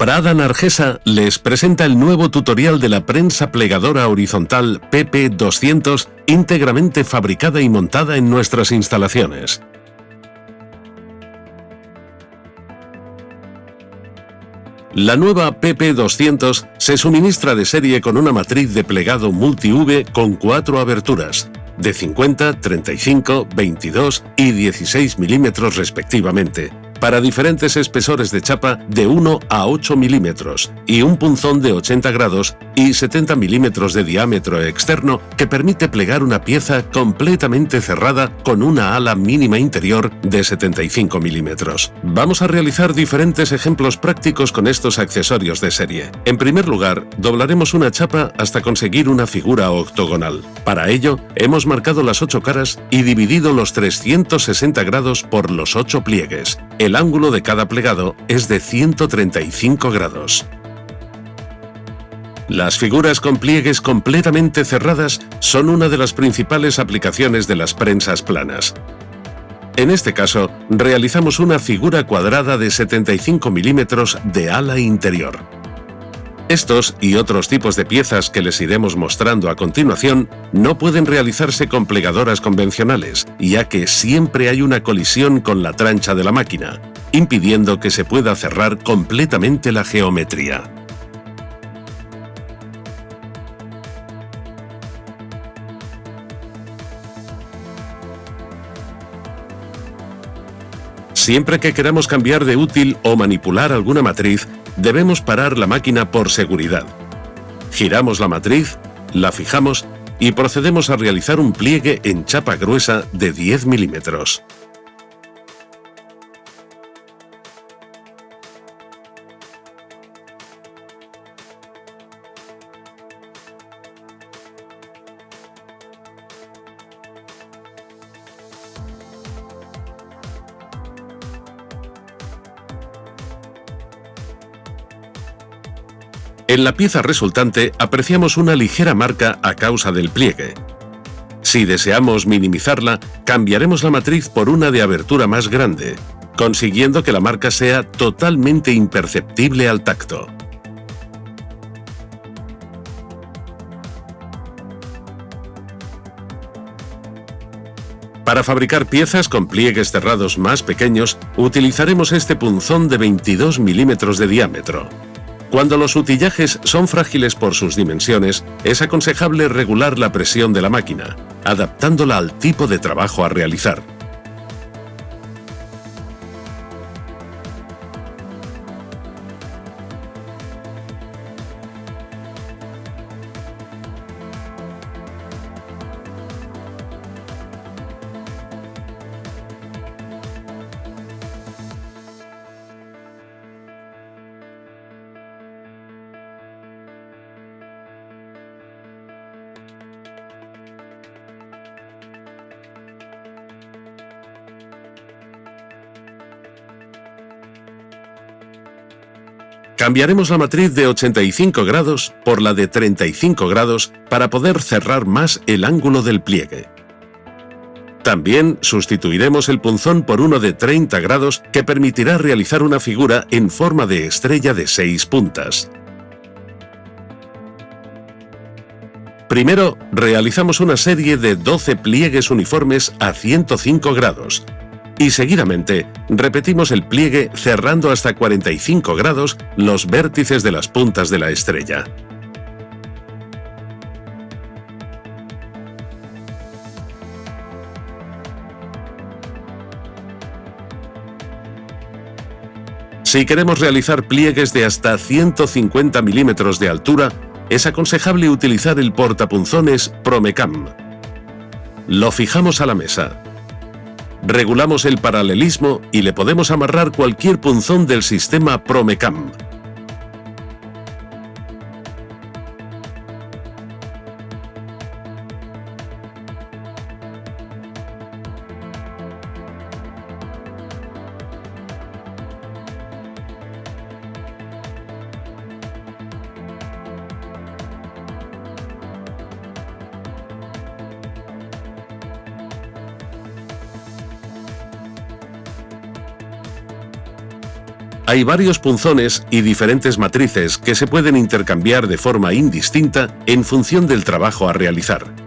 Arada Nargesa les presenta el nuevo tutorial de la prensa plegadora horizontal PP200 íntegramente fabricada y montada en nuestras instalaciones. La nueva PP200 se suministra de serie con una matriz de plegado multi-V con cuatro aberturas, de 50, 35, 22 y 16 milímetros respectivamente, para diferentes espesores de chapa de 1 a 8 milímetros y un punzón de 80 grados y 70 milímetros de diámetro externo que permite plegar una pieza completamente cerrada con una ala mínima interior de 75 milímetros. Vamos a realizar diferentes ejemplos prácticos con estos accesorios de serie. En primer lugar, doblaremos una chapa hasta conseguir una figura octogonal. Para ello, hemos marcado las 8 caras y dividido los 360 grados por los 8 pliegues. El ángulo de cada plegado es de 135 grados. Las figuras con pliegues completamente cerradas son una de las principales aplicaciones de las prensas planas. En este caso, realizamos una figura cuadrada de 75 milímetros de ala interior. Estos y otros tipos de piezas que les iremos mostrando a continuación no pueden realizarse con plegadoras convencionales, ya que siempre hay una colisión con la trancha de la máquina, impidiendo que se pueda cerrar completamente la geometría. Siempre que queramos cambiar de útil o manipular alguna matriz, debemos parar la máquina por seguridad. Giramos la matriz, la fijamos y procedemos a realizar un pliegue en chapa gruesa de 10 milímetros. En la pieza resultante apreciamos una ligera marca a causa del pliegue. Si deseamos minimizarla, cambiaremos la matriz por una de abertura más grande, consiguiendo que la marca sea totalmente imperceptible al tacto. Para fabricar piezas con pliegues cerrados más pequeños, utilizaremos este punzón de 22 milímetros de diámetro. Cuando los utillajes son frágiles por sus dimensiones, es aconsejable regular la presión de la máquina, adaptándola al tipo de trabajo a realizar. Cambiaremos la matriz de 85 grados por la de 35 grados para poder cerrar más el ángulo del pliegue. También sustituiremos el punzón por uno de 30 grados que permitirá realizar una figura en forma de estrella de 6 puntas. Primero, realizamos una serie de 12 pliegues uniformes a 105 grados, y seguidamente repetimos el pliegue cerrando hasta 45 grados los vértices de las puntas de la estrella. Si queremos realizar pliegues de hasta 150 milímetros de altura, es aconsejable utilizar el portapunzones Promecam. Lo fijamos a la mesa. Regulamos el paralelismo y le podemos amarrar cualquier punzón del sistema Promecam. Hay varios punzones y diferentes matrices que se pueden intercambiar de forma indistinta en función del trabajo a realizar.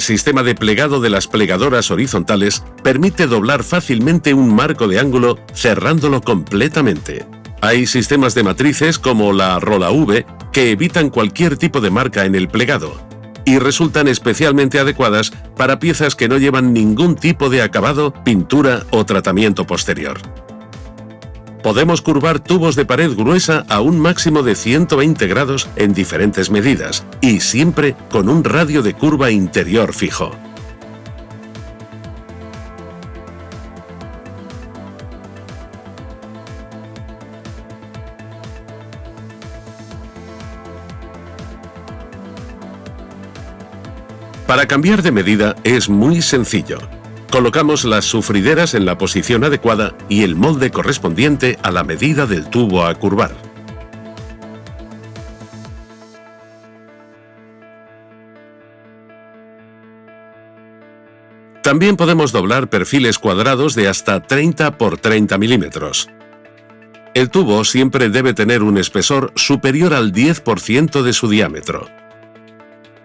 El sistema de plegado de las plegadoras horizontales permite doblar fácilmente un marco de ángulo cerrándolo completamente. Hay sistemas de matrices como la Rola V que evitan cualquier tipo de marca en el plegado y resultan especialmente adecuadas para piezas que no llevan ningún tipo de acabado, pintura o tratamiento posterior podemos curvar tubos de pared gruesa a un máximo de 120 grados en diferentes medidas y siempre con un radio de curva interior fijo. Para cambiar de medida es muy sencillo. Colocamos las sufrideras en la posición adecuada y el molde correspondiente a la medida del tubo a curvar. También podemos doblar perfiles cuadrados de hasta 30 por 30 milímetros. El tubo siempre debe tener un espesor superior al 10% de su diámetro.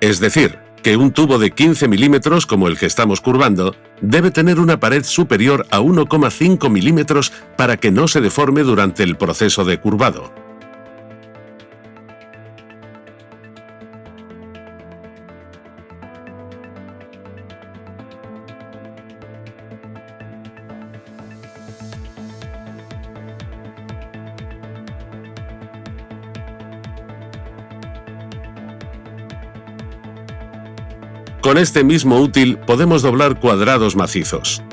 Es decir, que un tubo de 15 milímetros como el que estamos curvando debe tener una pared superior a 1,5 milímetros para que no se deforme durante el proceso de curvado. Con este mismo útil podemos doblar cuadrados macizos.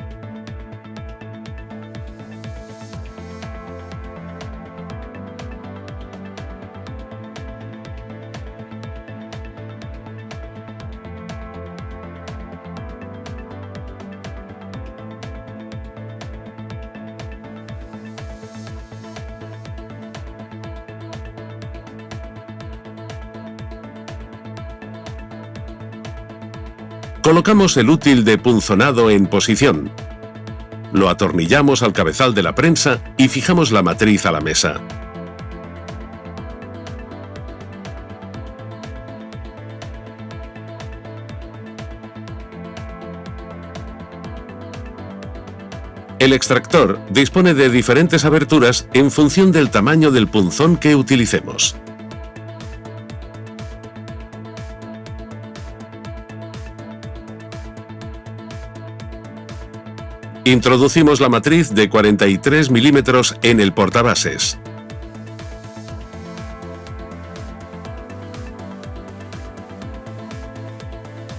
El útil de punzonado en posición. Lo atornillamos al cabezal de la prensa y fijamos la matriz a la mesa. El extractor dispone de diferentes aberturas en función del tamaño del punzón que utilicemos. Introducimos la matriz de 43 milímetros en el portabases.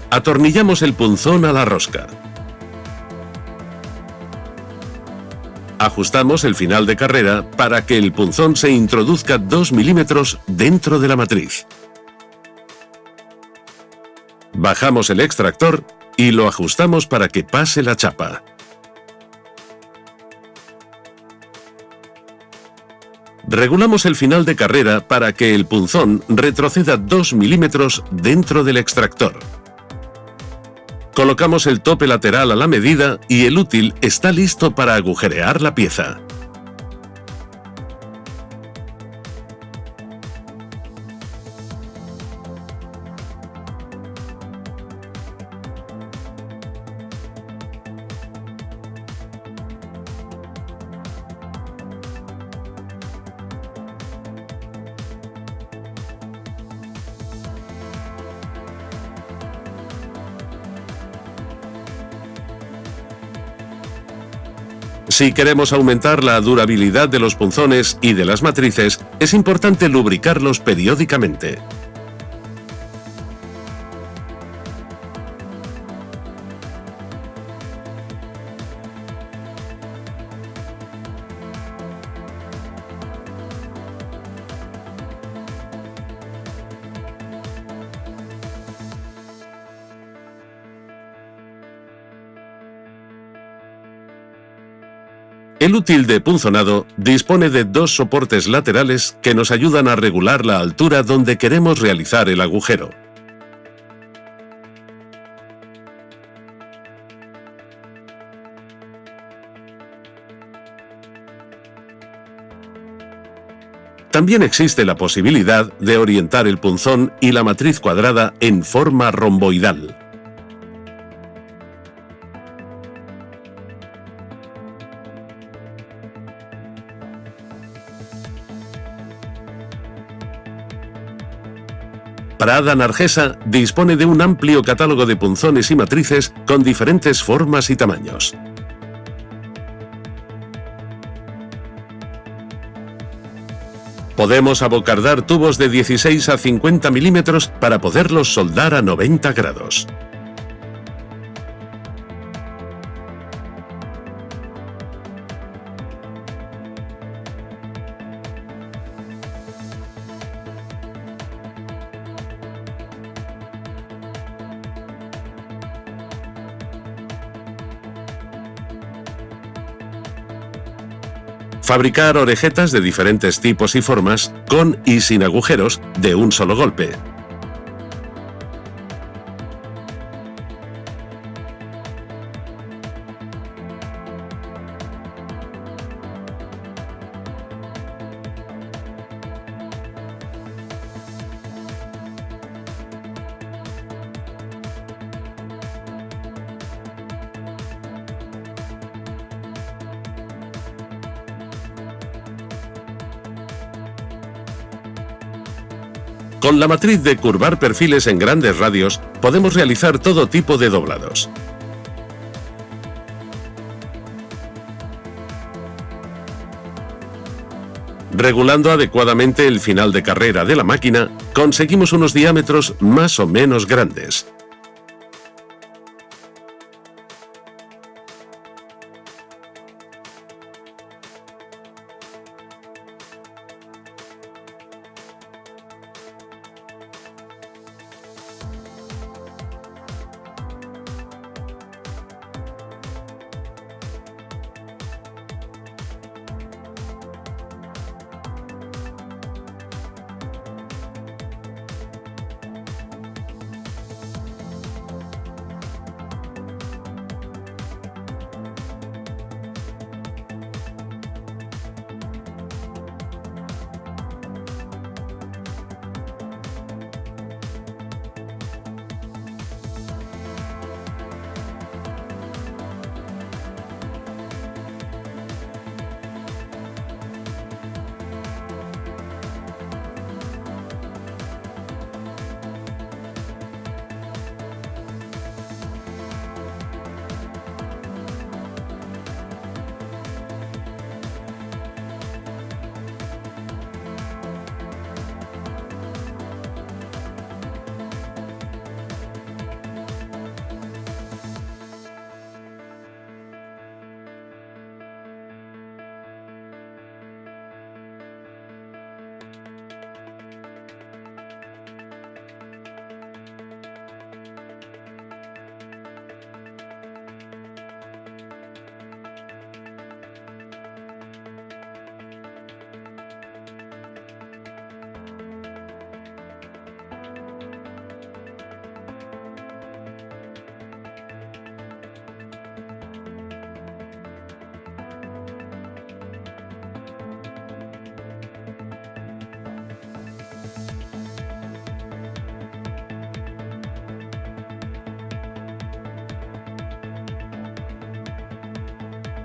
Atornillamos el punzón a la rosca. Ajustamos el final de carrera para que el punzón se introduzca 2 milímetros dentro de la matriz. Bajamos el extractor y lo ajustamos para que pase la chapa. Regulamos el final de carrera para que el punzón retroceda 2 milímetros dentro del extractor. Colocamos el tope lateral a la medida y el útil está listo para agujerear la pieza. Si queremos aumentar la durabilidad de los punzones y de las matrices, es importante lubricarlos periódicamente. El útil de punzonado dispone de dos soportes laterales que nos ayudan a regular la altura donde queremos realizar el agujero. También existe la posibilidad de orientar el punzón y la matriz cuadrada en forma romboidal. Prada Nargesa dispone de un amplio catálogo de punzones y matrices con diferentes formas y tamaños. Podemos abocardar tubos de 16 a 50 milímetros para poderlos soldar a 90 grados. Fabricar orejetas de diferentes tipos y formas, con y sin agujeros, de un solo golpe. Con la matriz de curvar perfiles en grandes radios, podemos realizar todo tipo de doblados. Regulando adecuadamente el final de carrera de la máquina, conseguimos unos diámetros más o menos grandes.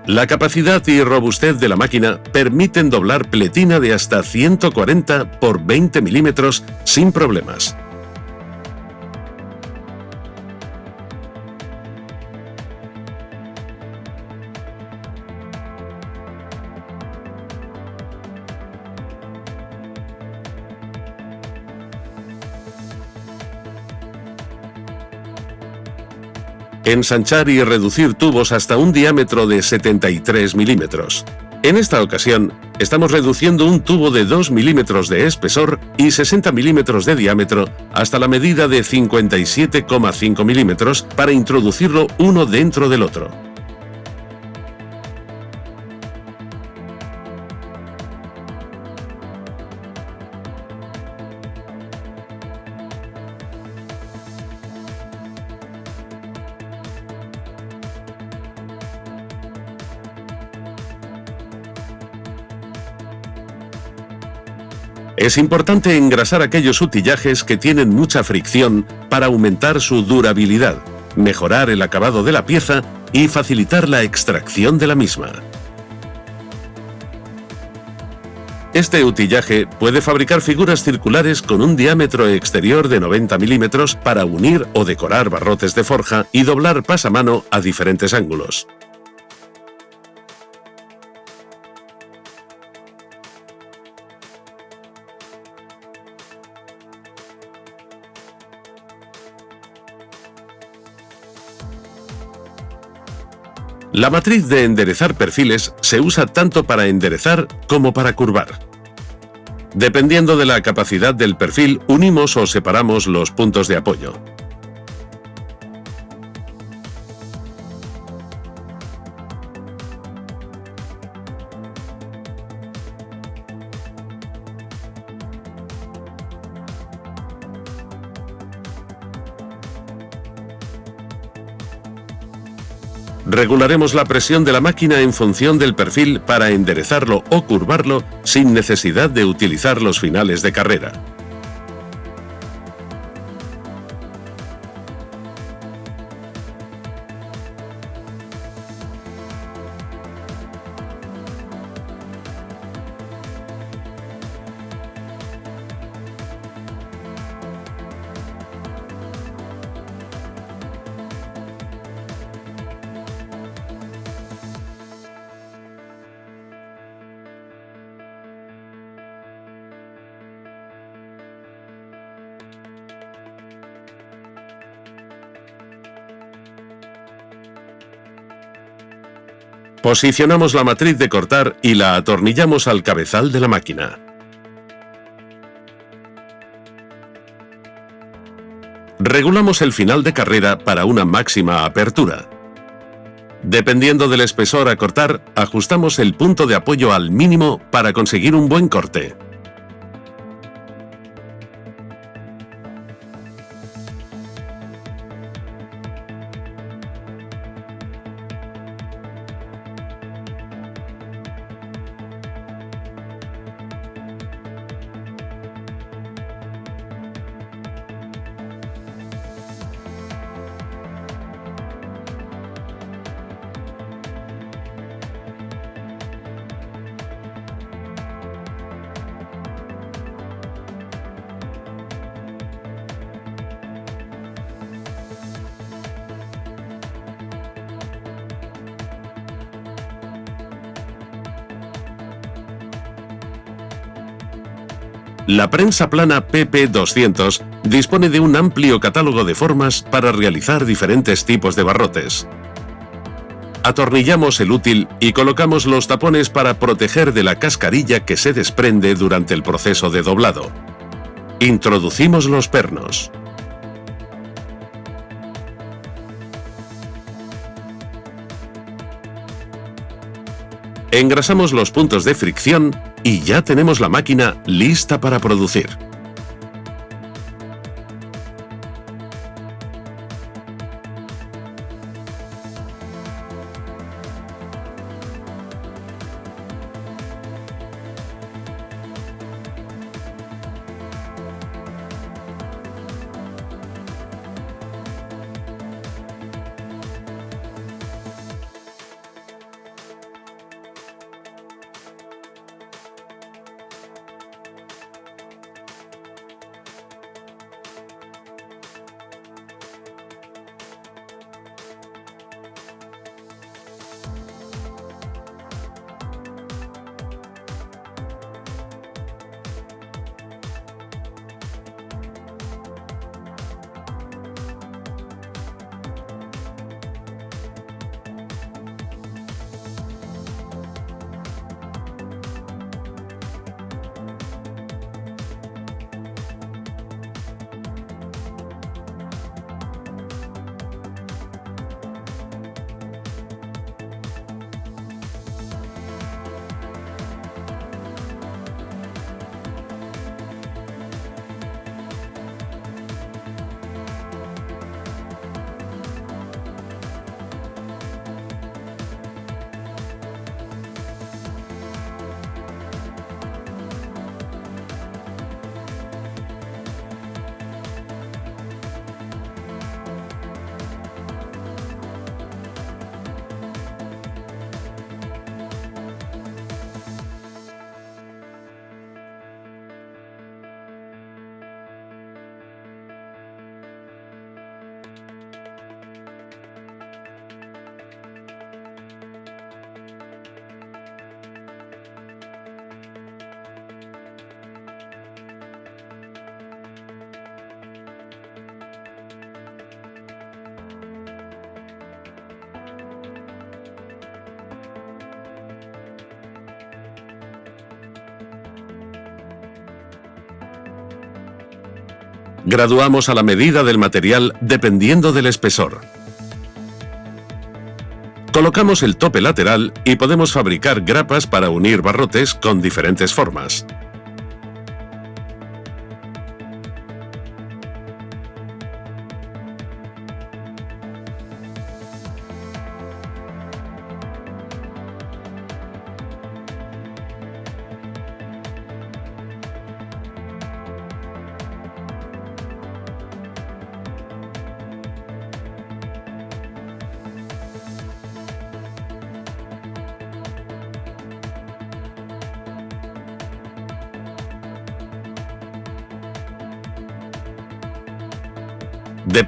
La capacidad y robustez de la máquina permiten doblar pletina de hasta 140 por 20 milímetros sin problemas. Ensanchar y reducir tubos hasta un diámetro de 73 milímetros. En esta ocasión, estamos reduciendo un tubo de 2 milímetros de espesor y 60 milímetros de diámetro hasta la medida de 57,5 milímetros para introducirlo uno dentro del otro. Es importante engrasar aquellos utillajes que tienen mucha fricción para aumentar su durabilidad, mejorar el acabado de la pieza y facilitar la extracción de la misma. Este utillaje puede fabricar figuras circulares con un diámetro exterior de 90 milímetros para unir o decorar barrotes de forja y doblar pasamano a diferentes ángulos. La matriz de enderezar perfiles se usa tanto para enderezar como para curvar. Dependiendo de la capacidad del perfil, unimos o separamos los puntos de apoyo. Regularemos la presión de la máquina en función del perfil para enderezarlo o curvarlo sin necesidad de utilizar los finales de carrera. Posicionamos la matriz de cortar y la atornillamos al cabezal de la máquina. Regulamos el final de carrera para una máxima apertura. Dependiendo del espesor a cortar, ajustamos el punto de apoyo al mínimo para conseguir un buen corte. La prensa plana PP200 dispone de un amplio catálogo de formas para realizar diferentes tipos de barrotes. Atornillamos el útil y colocamos los tapones para proteger de la cascarilla que se desprende durante el proceso de doblado. Introducimos los pernos. Engrasamos los puntos de fricción y ya tenemos la máquina lista para producir. Graduamos a la medida del material dependiendo del espesor. Colocamos el tope lateral y podemos fabricar grapas para unir barrotes con diferentes formas.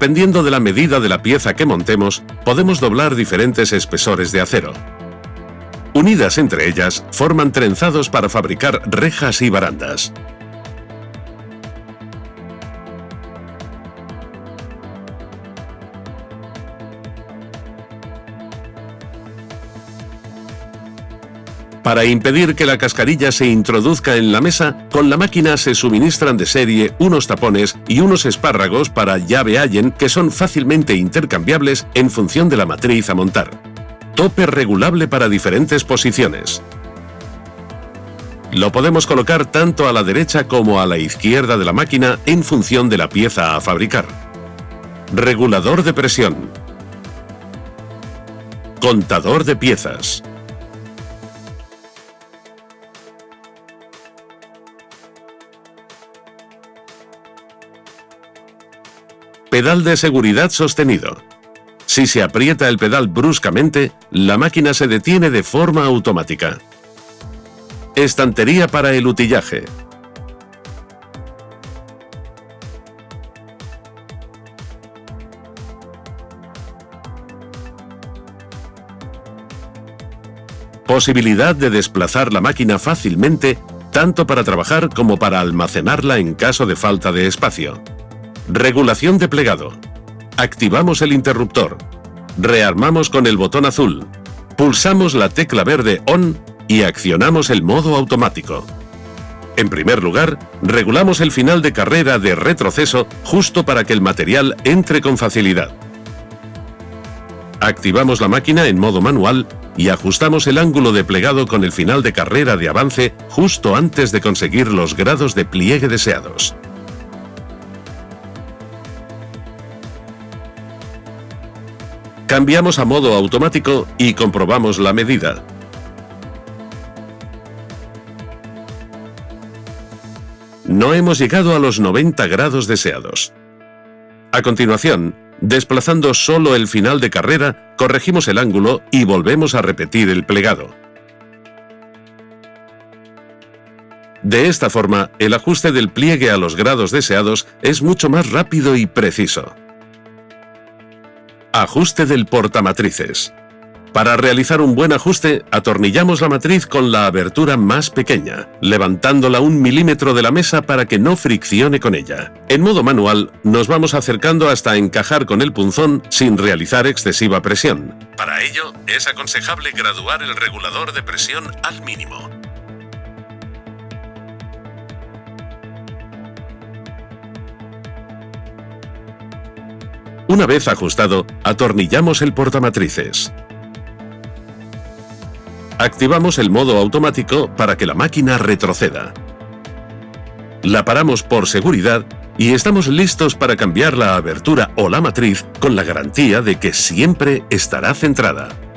Dependiendo de la medida de la pieza que montemos, podemos doblar diferentes espesores de acero. Unidas entre ellas, forman trenzados para fabricar rejas y barandas. Para impedir que la cascarilla se introduzca en la mesa, con la máquina se suministran de serie unos tapones y unos espárragos para llave Allen que son fácilmente intercambiables en función de la matriz a montar. Tope regulable para diferentes posiciones. Lo podemos colocar tanto a la derecha como a la izquierda de la máquina en función de la pieza a fabricar. Regulador de presión. Contador de piezas. Pedal de seguridad sostenido. Si se aprieta el pedal bruscamente, la máquina se detiene de forma automática. Estantería para el utillaje. Posibilidad de desplazar la máquina fácilmente, tanto para trabajar como para almacenarla en caso de falta de espacio. Regulación de plegado. Activamos el interruptor. Rearmamos con el botón azul. Pulsamos la tecla verde ON y accionamos el modo automático. En primer lugar, regulamos el final de carrera de retroceso justo para que el material entre con facilidad. Activamos la máquina en modo manual y ajustamos el ángulo de plegado con el final de carrera de avance justo antes de conseguir los grados de pliegue deseados. Cambiamos a modo automático y comprobamos la medida. No hemos llegado a los 90 grados deseados. A continuación, desplazando solo el final de carrera, corregimos el ángulo y volvemos a repetir el plegado. De esta forma, el ajuste del pliegue a los grados deseados es mucho más rápido y preciso. Ajuste del portamatrices. Para realizar un buen ajuste, atornillamos la matriz con la abertura más pequeña, levantándola un milímetro de la mesa para que no friccione con ella. En modo manual, nos vamos acercando hasta encajar con el punzón sin realizar excesiva presión. Para ello, es aconsejable graduar el regulador de presión al mínimo. Una vez ajustado, atornillamos el portamatrices. Activamos el modo automático para que la máquina retroceda. La paramos por seguridad y estamos listos para cambiar la abertura o la matriz con la garantía de que siempre estará centrada.